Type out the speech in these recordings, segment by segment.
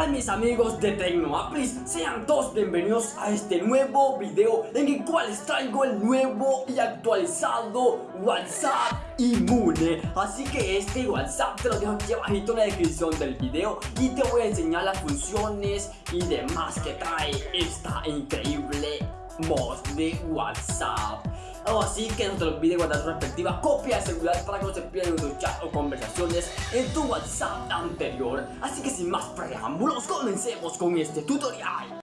tal mis amigos de Tecnoaplis? Sean todos bienvenidos a este nuevo video en el cual les traigo el nuevo y actualizado WhatsApp Inmune Así que este WhatsApp te lo dejo aquí abajito en la descripción del video y te voy a enseñar las funciones y demás que trae esta increíble mod de WhatsApp Así que no te olvides guardar tu respectiva copia de celular para que no se pierdan tus chats o conversaciones en tu WhatsApp anterior. Así que sin más preámbulos, comencemos con este tutorial.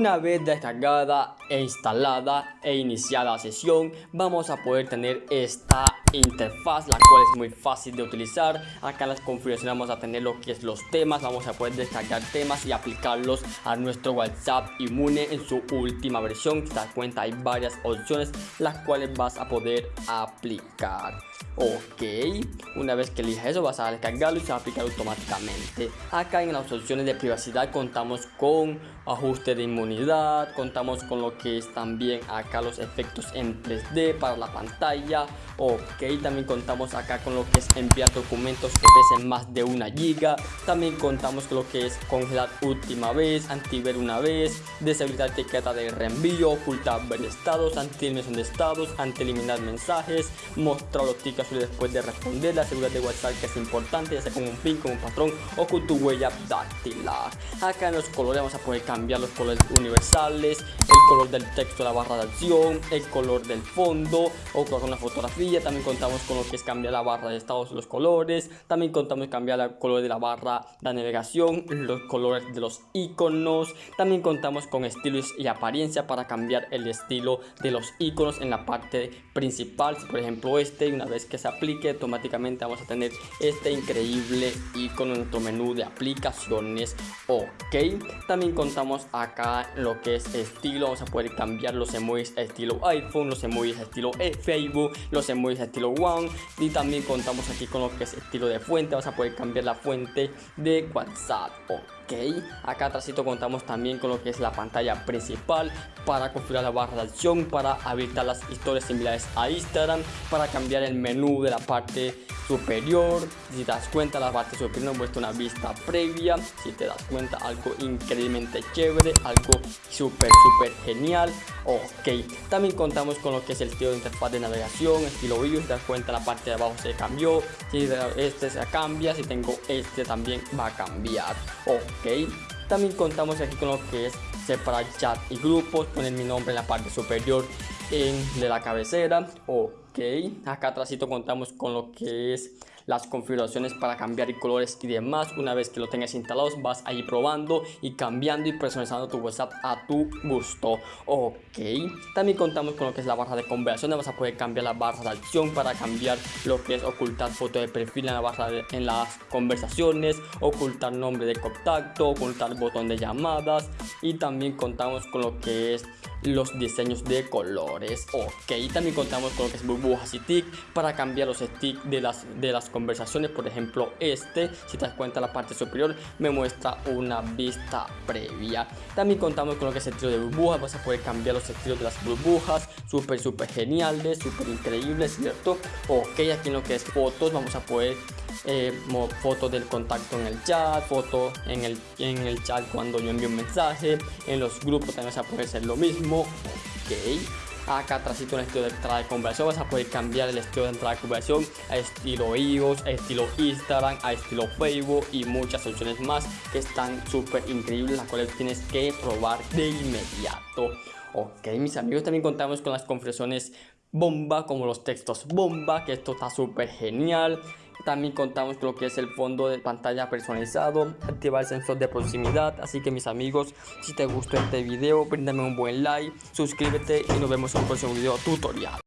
Una vez descargada e instalada e iniciada la sesión, vamos a poder tener esta interfaz la cual es muy fácil de utilizar. Acá en las configuraciones vamos a tener lo que es los temas vamos a poder descargar temas y aplicarlos a nuestro whatsapp inmune en su última versión. Te das cuenta hay varias opciones las cuales vas a poder aplicar. Ok una vez que elijas eso vas a descargarlo y se va a aplicar automáticamente. Acá en las opciones de privacidad contamos con ajuste de inmunidad contamos con lo que es también acá los efectos en 3d para la pantalla ok también contamos acá con lo que es enviar documentos que pesen más de una giga también contamos con lo que es congelar última vez antiver una vez deshabilitar etiqueta de reenvío ocultar ver estados anti de estados anti eliminar mensajes mostrar los tickets después de responder la seguridad de whatsapp que es importante ya sea con un pin con un patrón o con tu huella dactilar. Acá en los colores vamos a poder cambiar los colores universales el color del texto la barra de acción el color del fondo o con una fotografía también contamos con lo que es cambiar la barra de estados los colores también contamos con cambiar el color de la barra de navegación los colores de los iconos también contamos con estilos y apariencia para cambiar el estilo de los iconos en la parte principal. Por ejemplo este una vez que se aplique automáticamente vamos a tener este increíble icono en nuestro menú de aplicaciones ok. También contamos acá lo que es estilo vamos a poder cambiar los emojis estilo iphone los emojis estilo facebook los emojis estilo one y también contamos aquí con lo que es estilo de fuente vamos a poder cambiar la fuente de whatsapp ok. Acá atrás contamos también con lo que es la pantalla principal para configurar la barra de acción para habilitar las historias similares a instagram para cambiar el menú de la parte superior si te das cuenta la parte superior nos muestra una vista previa si te das cuenta algo increíblemente chévere algo súper súper genial ok. También contamos con lo que es el estilo de interfaz de navegación estilo view si te das cuenta la parte de abajo se cambió si este se cambia si tengo este también va a cambiar ok. También contamos aquí con lo que es separar chat y grupos poner mi nombre en la parte superior en de la cabecera ok acá atrás contamos con lo que es las configuraciones para cambiar colores y demás. Una vez que lo tengas instalados vas a ir probando y cambiando y personalizando tu whatsapp a tu gusto ok. También contamos con lo que es la barra de conversaciones vas a poder cambiar la barra de acción para cambiar lo que es ocultar foto de perfil en la barra de, en las conversaciones ocultar nombre de contacto ocultar botón de llamadas y también contamos con lo que es los diseños de colores ok. También contamos con lo que es burbujas y tic para cambiar los sticks de las de las conversaciones. Por ejemplo este si te das cuenta la parte superior me muestra una vista previa. También contamos con lo que es el estilo de burbujas vas a poder cambiar los estilos de las burbujas. Súper súper geniales súper increíbles cierto ok aquí en lo que es fotos vamos a poder eh, del contacto en el chat, fotos en el, en el chat cuando yo envío un mensaje, en los grupos también se puede hacer lo mismo, ok. Acá atrás en el estilo de entrada de conversación vas a poder cambiar el estilo de entrada de conversación a estilo iOS, a estilo Instagram, a estilo Facebook y muchas opciones más que están súper increíbles las cuales tienes que probar de inmediato. Ok, mis amigos, también contamos con las configuraciones bomba como los textos bomba, que esto está súper genial. También contamos lo que es el fondo de pantalla personalizado, activar el sensor de proximidad. Así que mis amigos, si te gustó este video, brindame un buen like, suscríbete y nos vemos en un próximo video tutorial.